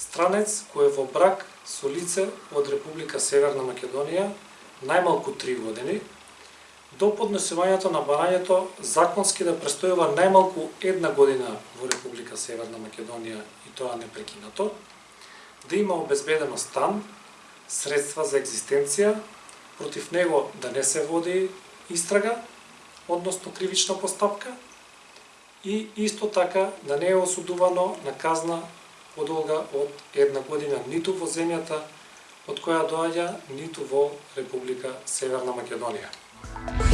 странец кој е во брак со лице од Република Северна Македонија најмалку 3 години, до поднесувањето на барањето законски да престојува најмалку една година во Република Северна Македонија и тоа непрекинато, да има обезбедено стан, средства за екзистенција, против него да не се води истрага, односно кривична постапка, и исто така да не е осудувано на казна подолга од една година ниту во земјата од која доаѓа, ниту во Република Северна Македонија.